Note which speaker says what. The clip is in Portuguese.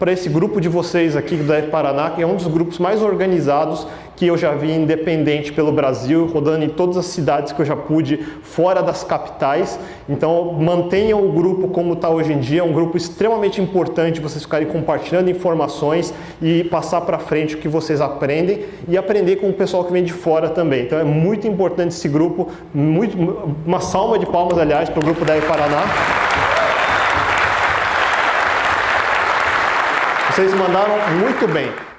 Speaker 1: para esse grupo de vocês aqui da Paraná, que é um dos grupos mais organizados que eu já vi independente pelo Brasil, rodando em todas as cidades que eu já pude, fora das capitais. Então mantenham o grupo como está hoje em dia, é um grupo extremamente importante vocês ficarem compartilhando informações e passar para frente o que vocês aprendem e aprender com o pessoal que vem de fora também. Então é muito importante esse grupo, muito, uma salva de palmas, aliás, para o grupo da E-Paraná. Vocês mandaram muito bem.